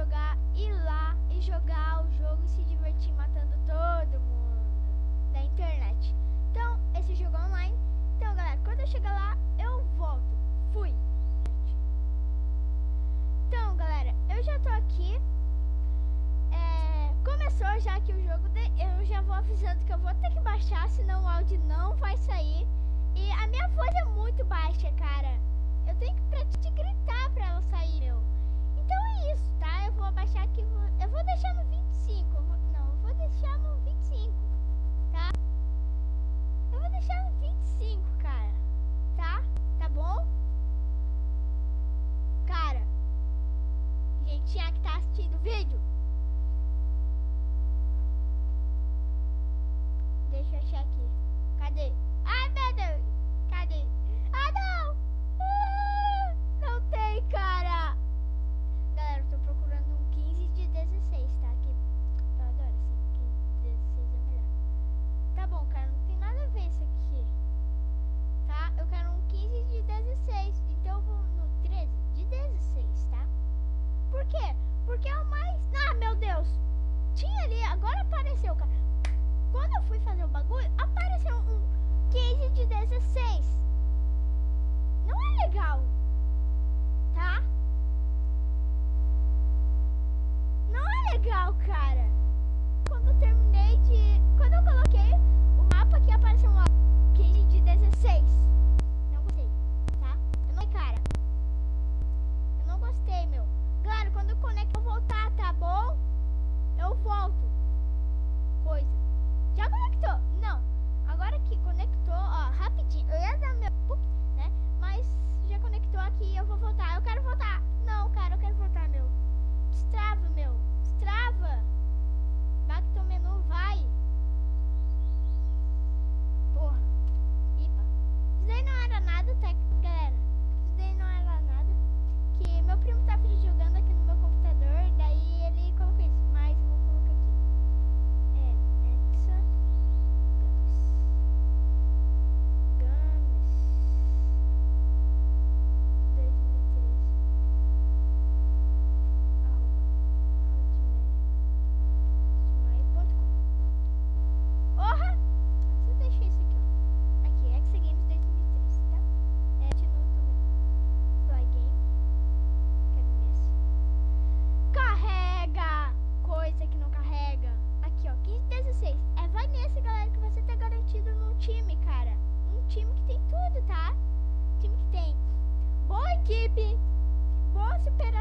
jogar, ir lá e jogar o jogo e se divertir matando todo mundo da internet. Então, esse jogo é online. Então, galera, quando eu chegar lá, eu volto. Fui! Então, galera, eu já tô aqui. É, começou já que o jogo, de, eu já vou avisando que eu vou ter que baixar, senão o áudio não vai sair. E a minha voz é muito baixa, cara. Eu tenho que te gritar pra ela sair isso, tá? Eu vou abaixar aqui, eu vou deixar no 25, não, eu vou deixar no 25, tá? Eu vou deixar no 25, cara, tá? Tá bom? Cara, gente é que tá assistindo o vídeo, deixa eu achar aqui, cadê? Ai, meu Deus, cadê?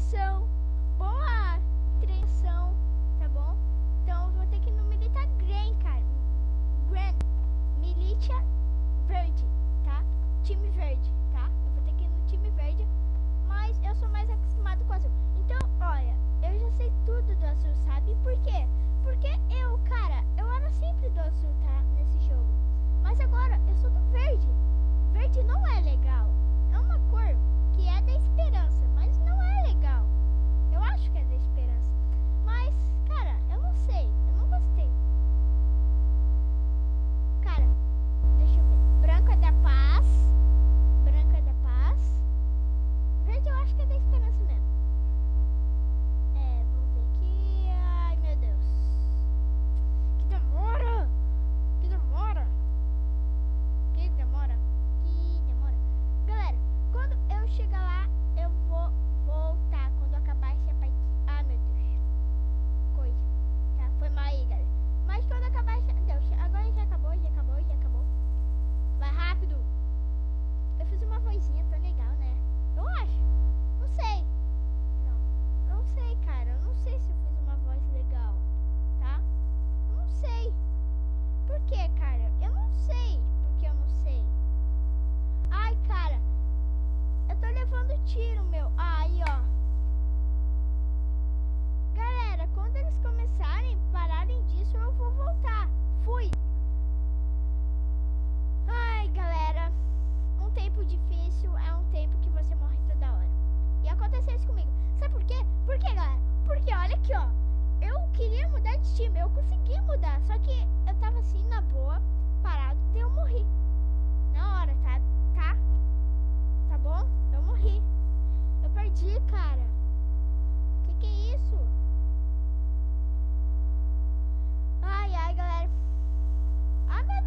atenção, boa atenção, tá bom? Então eu vou ter que ir no Milita Green, cara. green Militia Verde, tá? Time Verde.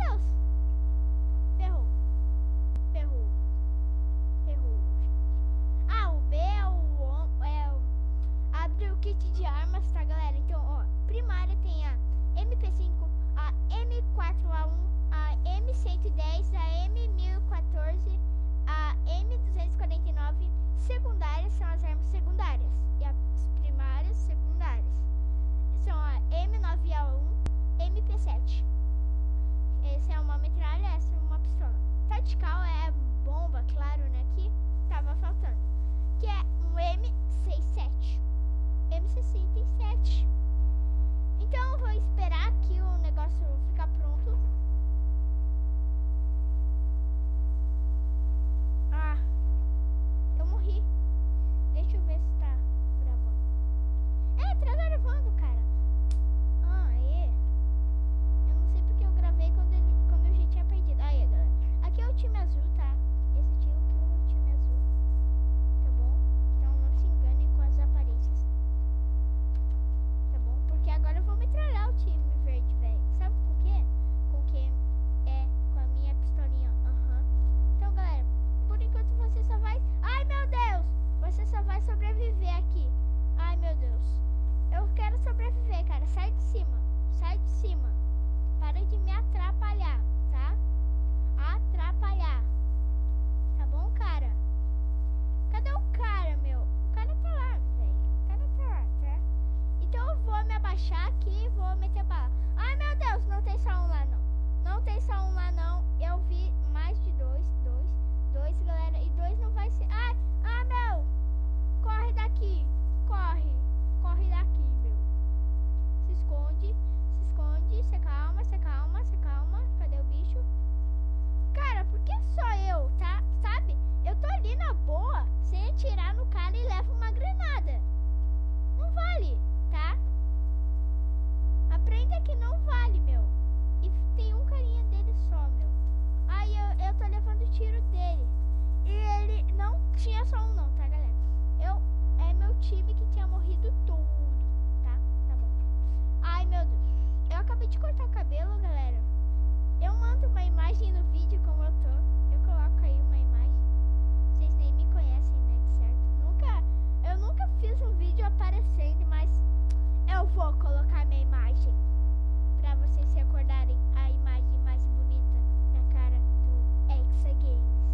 else? galera. E dois não vai ser... Ai, ah, meu! Corre daqui! Corre! Corre daqui, meu. Se esconde, se esconde, se calma, se calma, se calma. Cadê o bicho? Cara, por que só eu, tá? Sabe? Eu tô ali na boa, sem atirar no cara e levo uma granada. Não vale, tá? Aprenda que não vale. vou colocar minha imagem para vocês se acordarem a imagem mais bonita na cara do Exa Games.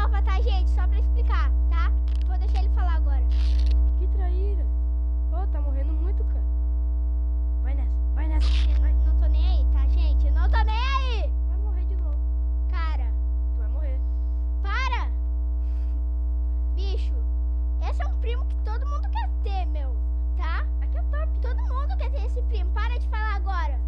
nova, tá, gente? Só pra explicar, tá? Vou deixar ele falar agora. Que traíra. Ô, oh, tá morrendo muito, cara. Vai nessa, vai nessa. Vai. Não tô nem aí, tá, gente? Eu não tô nem aí! Vai morrer de novo. Cara. Tu vai morrer. Para! Bicho, esse é um primo que todo mundo quer ter, meu. Tá? Aqui é top. Todo mundo quer ter esse primo. Para de falar agora.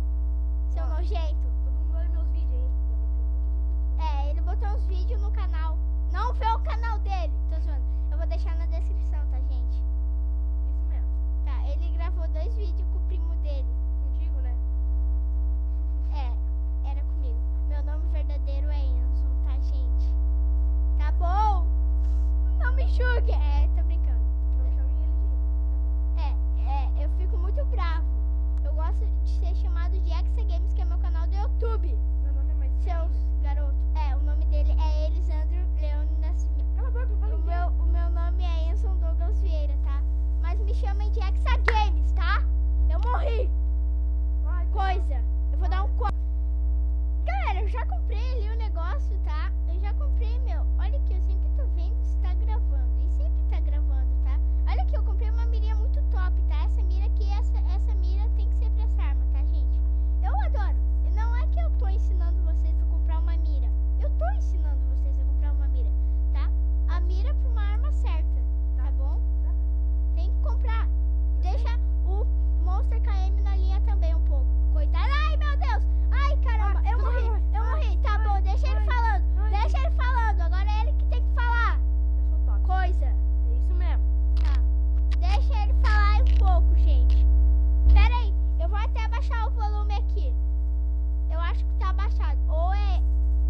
abaixado. Ou é,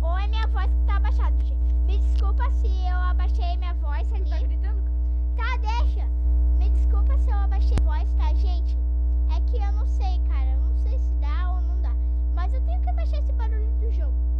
ou é minha voz que tá abaixada, gente. Me desculpa se eu abaixei minha voz tá ali. Tá gritando? Tá, deixa. Me desculpa se eu abaixei a voz, tá, gente? É que eu não sei, cara. Eu não sei se dá ou não dá. Mas eu tenho que abaixar esse barulho do jogo.